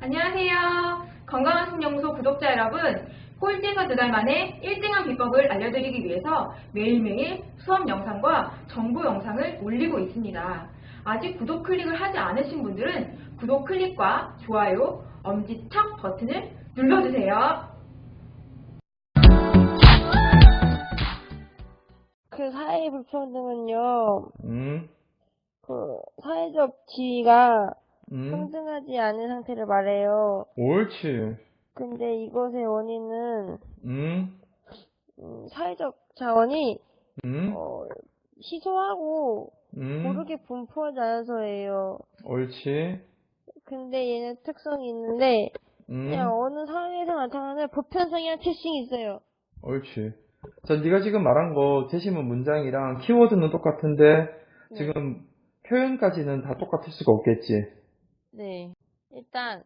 안녕하세요. 건강한 신영소 구독자 여러분, 꼴찌에서 두 달 만에 1등한 비법을 알려드리기 위해서 매일매일 수업 영상과 정보 영상을 올리고 있습니다. 아직 구독 클릭을 하지 않으신 분들은 구독 클릭과 좋아요, 엄지척 버튼을 눌러주세요. 그 사회 불평등은요, 음, 그 사회적 지위가 음, 평등하지 않은 상태를 말해요. 옳지. 근데 이것의 원인은 음, 음, 사회적 자원이 음, 어, 희소하고 음, 고르게 분포하지 않아서예요. 옳지. 근데 얘는 특성이 있는데 음, 그냥 어느 사회에서 나타나는 보편성이랑 특징이 있어요. 옳지. 자, 네가 지금 말한 거 제시문 문장이랑 키워드는 똑같은데 네. 지금 표현까지는 다 똑같을 수가 없겠지. 네. 일단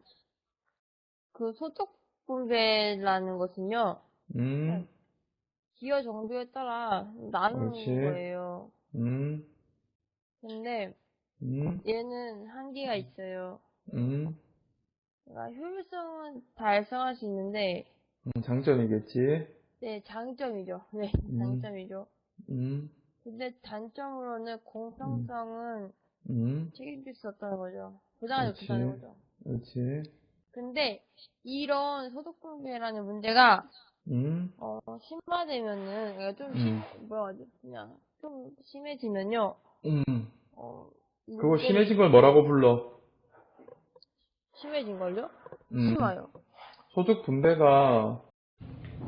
그 소득 분배라는 것은요. 음, 기여 정도에 따라 나누는 그렇지. 거예요. 음, 근데 음, 얘는 한계가 있어요. 음, 그러니까 효율성은 달성할 수 있는데 음, 장점이겠지. 네 장점이죠. 네 음. 장점이죠. 음, 근데 단점으로는 공평성은 음, 책임질 수 없다는 거죠. 부당하지 그렇지. 못하는 거죠. 그렇지. 근데 이런 소득분배라는 문제가 음, 어, 심화되면은 그러니까 좀 음. 심, 뭐라 하지 그냥 좀 심해지면요. 음. 어, 그거 심해진 걸 뭐라고 불러? 심해진 걸요? 음. 심해요. 소득 분배가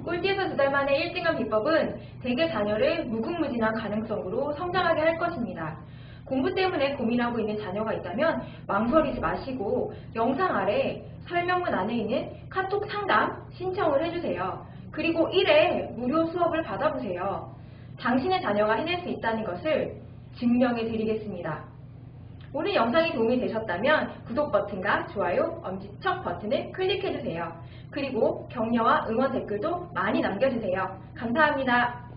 꼴찌에서 두 달 만에 1등한 비법은 대개 자녀를 무궁무진한 가능성으로 성장하게 할 것입니다. 공부 때문에 고민하고 있는 자녀가 있다면 망설이지 마시고 영상 아래 설명문 안에 있는 카톡 상담 신청을 해주세요. 그리고 1회 무료 수업을 받아보세요. 당신의 자녀가 해낼 수 있다는 것을 증명해 드리겠습니다. 오늘 영상이 도움이 되셨다면 구독 버튼과 좋아요, 엄지척 버튼을 클릭해주세요. 그리고 격려와 응원 댓글도 많이 남겨주세요. 감사합니다.